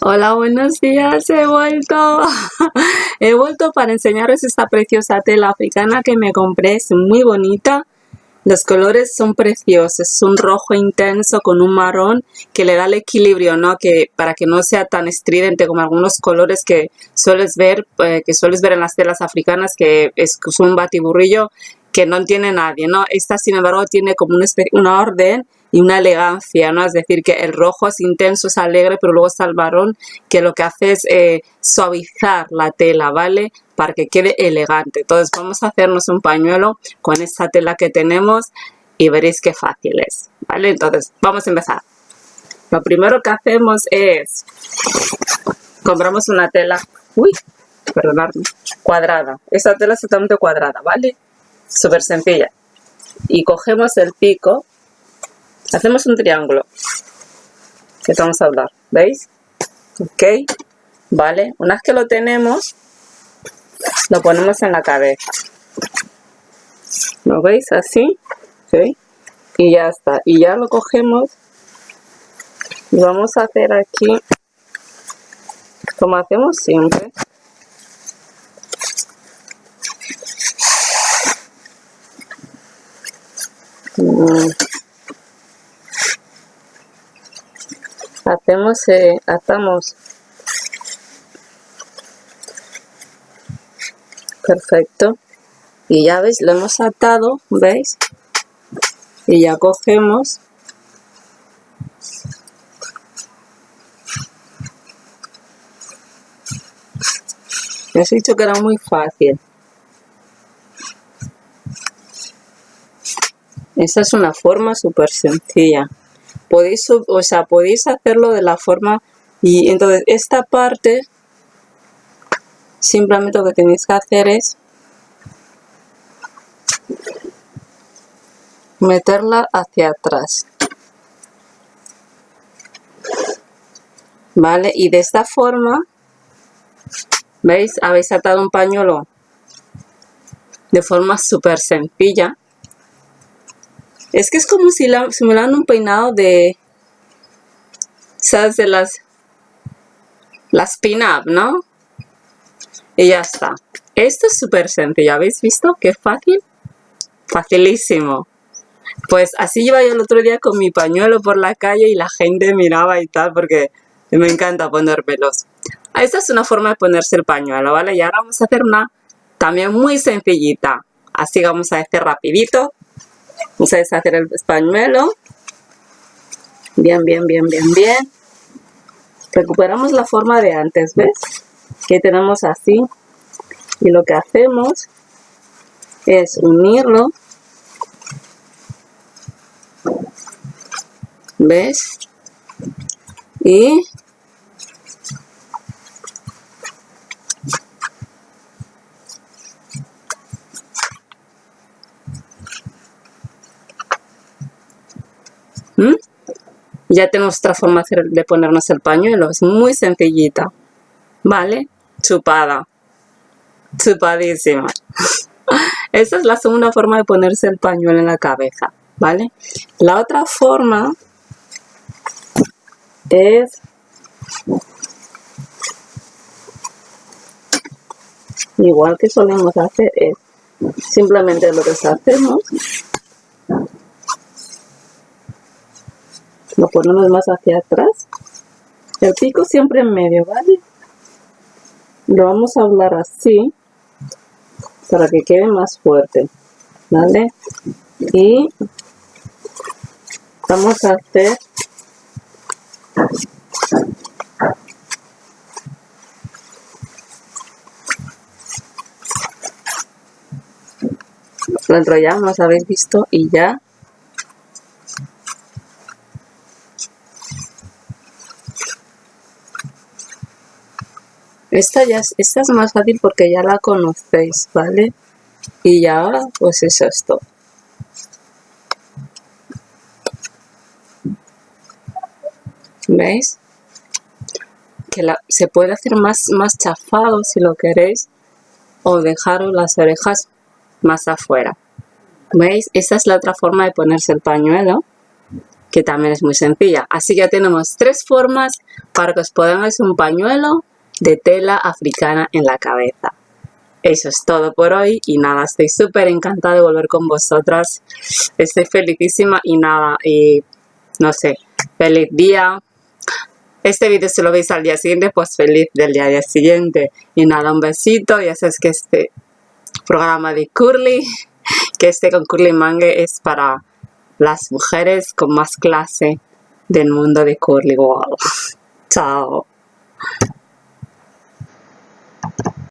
Hola, buenos días, he vuelto. he vuelto para enseñaros esta preciosa tela africana que me compré, es muy bonita. Los colores son preciosos, es un rojo intenso con un marrón que le da el equilibrio, ¿no? Que para que no sea tan estridente como algunos colores que sueles ver, eh, que sueles ver en las telas africanas, que es, un batiburrillo que no tiene nadie, ¿no? Esta, sin embargo, tiene como una, una orden y una elegancia, ¿no? Es decir, que el rojo es intenso, es alegre, pero luego está el varón que lo que hace es eh, suavizar la tela, ¿vale? Para que quede elegante. Entonces vamos a hacernos un pañuelo con esta tela que tenemos y veréis qué fácil es, ¿vale? Entonces vamos a empezar. Lo primero que hacemos es, compramos una tela, uy, perdonadme, cuadrada. Esta tela es totalmente cuadrada, ¿vale? Súper sencilla. Y cogemos el pico Hacemos un triángulo. Que vamos a hablar. ¿Veis? Ok. Vale. Una vez que lo tenemos, lo ponemos en la cabeza. ¿Lo veis? Así. ¿Sí? Y ya está. Y ya lo cogemos. Y vamos a hacer aquí, como hacemos siempre. Mm. Hacemos eh, atamos. Perfecto. Y ya veis lo hemos atado veis y ya cogemos. Os he dicho que era muy fácil. Esa es una forma súper sencilla podéis, o sea, podéis hacerlo de la forma y entonces esta parte simplemente lo que tenéis que hacer es meterla hacia atrás. Vale y de esta forma veis habéis atado un pañuelo de forma súper sencilla es que es como si, la, me dan un peinado de... ¿Sabes? De las... Las pin-up, ¿no? Y ya está. Esto es súper sencillo. ¿Habéis visto? Qué fácil. Facilísimo. Pues así iba yo el otro día con mi pañuelo por la calle y la gente miraba y tal porque me encanta ponérmelos. Esta es una forma de ponerse el pañuelo, ¿vale? Y ahora vamos a hacer una también muy sencillita. Así vamos a hacer rapidito. Vamos a deshacer el pañuelo. Bien, bien, bien, bien, bien. Recuperamos la forma de antes, ¿ves? Que tenemos así. Y lo que hacemos es unirlo. ¿Ves? Y ¿Mm? Ya tenemos otra forma de ponernos el pañuelo. Es muy sencillita. ¿Vale? Chupada. Chupadísima. Esta es la segunda forma de ponerse el pañuelo en la cabeza. ¿Vale? La otra forma es igual que solemos hacer es simplemente lo que hacemos lo ponemos más hacia atrás. El pico siempre en medio vale lo vamos a hablar así para que quede más fuerte vale y vamos a hacer lo enrollamos habéis visto y ya Esta, ya, esta es más fácil porque ya la conocéis, ¿vale? Y ya, pues es esto. ¿Veis? Que la, se puede hacer más, más chafado si lo queréis o dejaros las orejas más afuera. ¿Veis? Esta es la otra forma de ponerse el pañuelo. que también es muy sencilla. Así que ya tenemos tres formas para que os pongáis un pañuelo de tela africana en la cabeza. Eso es todo por hoy y nada, estoy súper encantada de volver con vosotras. Estoy felicísima y nada, y no sé, feliz día. Este vídeo si lo veis al día siguiente, pues feliz del día, siguiente. Y nada, un besito, ya sabes que este programa de Curly, que este con Curly Mangue es para las mujeres con más clase del mundo de Curly World. Chao.